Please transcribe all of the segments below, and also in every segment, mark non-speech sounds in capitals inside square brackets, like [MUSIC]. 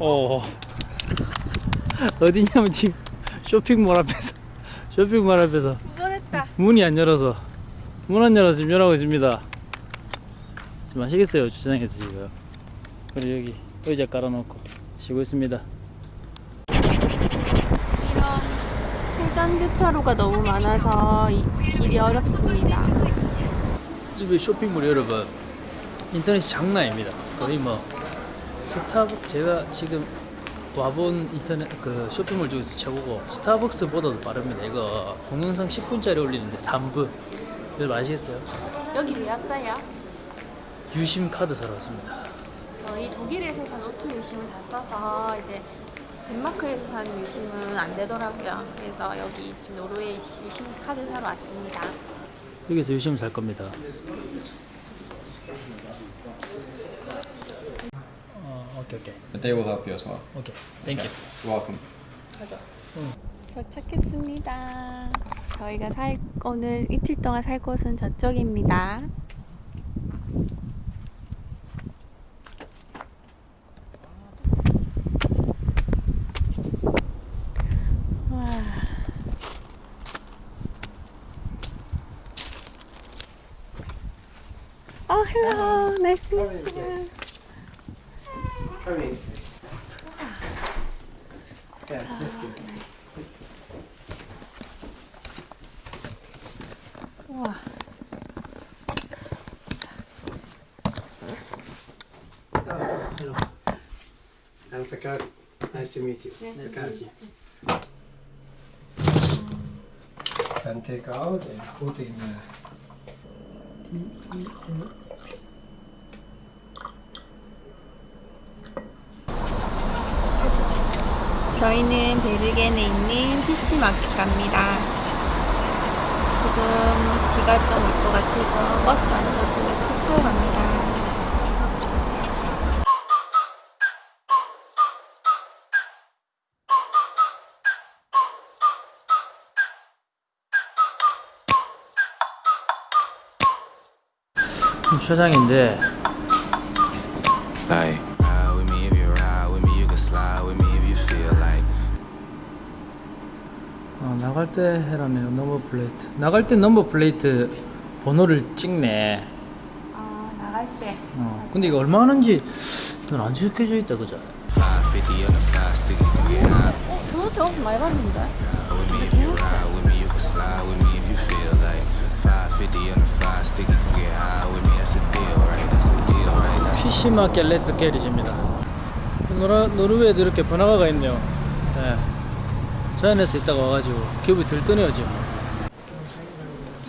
어. 어디냐면 지금 쇼핑몰 앞에서 [LAUGHS] 쇼핑몰 앞에서 이번했다. 문이 안 열어서 문 안 열어서 지금 열하고 있습니다. 좀 아시겠어요 주차장에서 지금. 그리고 여기 의자 깔아놓고 쉬고 있습니다. 이런 회전 교차로가 너무 많아서 이 길이 어렵습니다. 집에 쇼핑몰 여러분 인터넷이 장난 아닙니다. 거의 뭐 스타벅 제가 지금 와본 인터넷 그 쇼핑몰 중에서 최고고 스타벅스보다도 빠릅니다 이거 동영상 10분짜리 올리는데 3분 여러분 아시겠어요? 여기 왜 왔어요? 유심 카드 사러 왔습니다 저희 독일에서 산 오토 유심을 다 써서 이제 덴마크에서 산 유심은 안 되더라고요. 그래서 여기 지금 노르웨이 유심 카드 사러 왔습니다. 여기서 유심을 살 겁니다 어, okay okay But they will help you as well. Okay thank you You're welcome. 가자. 도착했습니다. 저희가 살 오늘 이틀 동안 살 곳은 저쪽입니다. 와. Oh, hello. Nice to meet you. Come in. Yeah, that's good. 우와. Oh, hello. I'm Pekar. Nice to meet you. Nice to Pekar. Can take out and put in. Uh, 저희는 베르겐에 있는 PC 마켓 갑니다. 지금 비가 좀 올 것 같아서 버스 안 타고 차 타고 갑니다. 주차장인데 ride 어, 나갈 때 해라네요 넘버 플레이트 나갈 때 넘버 플레이트 번호를 찍네 아 나갈 때. 어, 근데 이거 얼마 하는지 넌안 적혀져 있다 그죠? 550 on the fly sticky, come get high 어 그거 대화서 많이 봤는데. with me if you ride with me, you can slide with me if you feel like. 550 on the fly sticky, come get high with me, that's a deal, right? That's a deal, right? That's PC 마켓 레츠 게리입니다 노라, 노르웨이도 이렇게 번화가가 있네요 네. 자연에서 있다가 와가지고 기분이 들떠네요 지금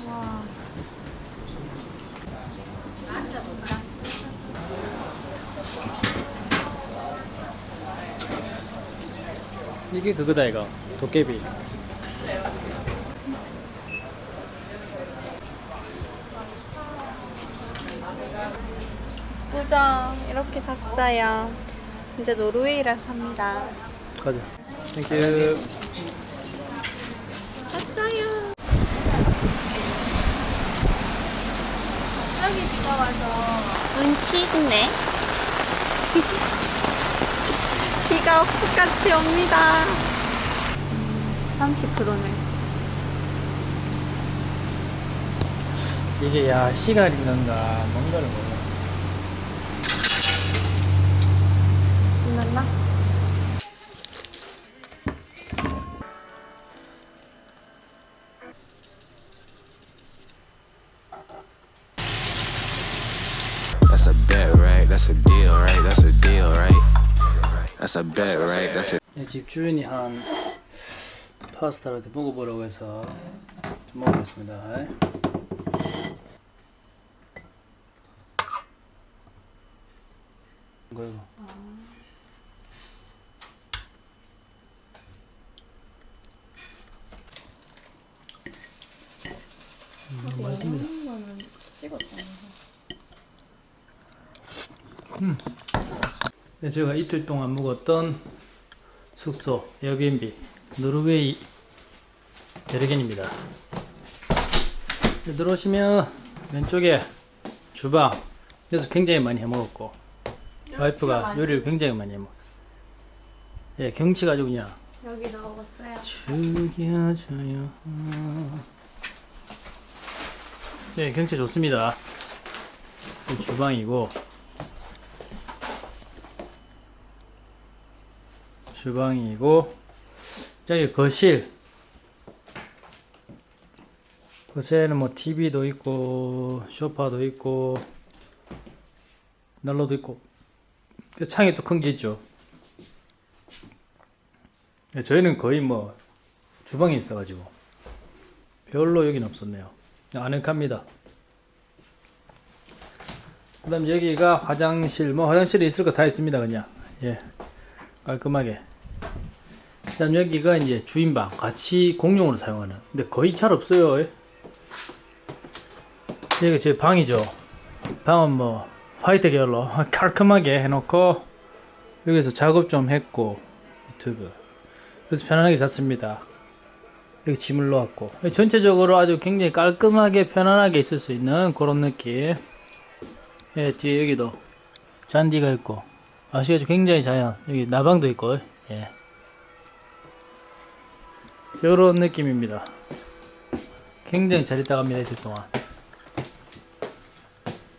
와. 이게 그거다 이거 도깨비 꾸정 이렇게 샀어요. 진짜 노르웨이라서 삽니다. 가자 땡큐 샀어요. 갑자기 비가 와서 눈치 있네. [LAUGHS] 비가 억수같이 옵니다. 30%네. 이게 야 시간인 건가 뭔가를 몰라 끝났나? That's a deal, right? That's a deal, right? That's a bet, right? That's a 네, 집 주인이 한 파스타를 먹어보라고 해서 좀 먹어보겠습니다 이거 이거 음, 맛있습니다 네, 제가 이틀 동안 묵었던 숙소 에어비앤비 노르웨이 베르겐입니다. 네, 들어오시면 왼쪽에 주방 여기서 굉장히 많이 해먹었고 와이프가 요리를 굉장히 많이 해먹 예, 경치가 아주 그냥 여기 넣어봤어요. 죽여줘요. 네, 경치 좋습니다. 이 주방이고 주방이고 저기 거실 거실에는 뭐 TV도 있고 소파도 있고 난로도 있고 그 창이 또 큰 게 있죠. 네, 저희는 거의 뭐 주방에 있어가지고 별로 여긴 없었네요. 아늑합니다. 그 다음 여기가 화장실 뭐 화장실에 있을 거 다 있습니다 그냥 예 깔끔하게. 그다음 여기가 이제 주인방 같이 공용으로 사용하는. 근데 거의 잘 없어요. 예. 여기 제 방이죠. 방은 뭐 화이트 계열로 [LAUGHS] 깔끔하게 해놓고 여기서 작업 좀 했고 유튜브 그래서 편안하게 잤습니다. 여기 짐을 놓았고 전체적으로 아주 굉장히 깔끔하게 편안하게 있을 수 있는 그런 느낌. 예, 뒤에 여기도 잔디가 있고 아시겠죠? 굉장히 자연. 여기 나방도 있고 예. 요런 느낌입니다. 굉장히 잘 있다 갑니다 이틀 동안.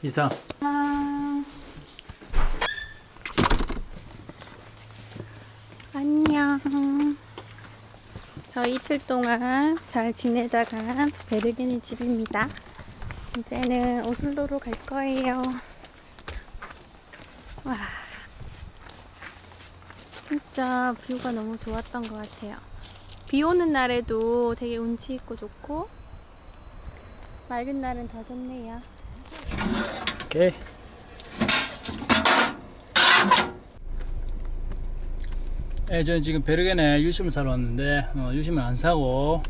이상. 안녕. 저 이틀 동안 잘 지내다가 베르게네 집입니다. 이제는 오슬로로 갈 거예요. 와. 진짜 뷰가 너무 좋았던 것 같아요. 비 오는 날에도 되게 운치 있고 좋고, 맑은 날은 더 좋네요. 오케이. 예, 저는 지금 베르겐에 유심을 사러 왔는데 어, 유심을 안 사고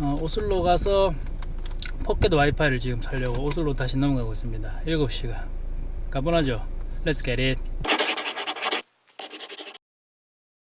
어, 오슬로 가서 포켓 와이파이를 지금 살려고 오슬로 다시 넘어가고 있습니다. 7시간. 가보나죠? Let's.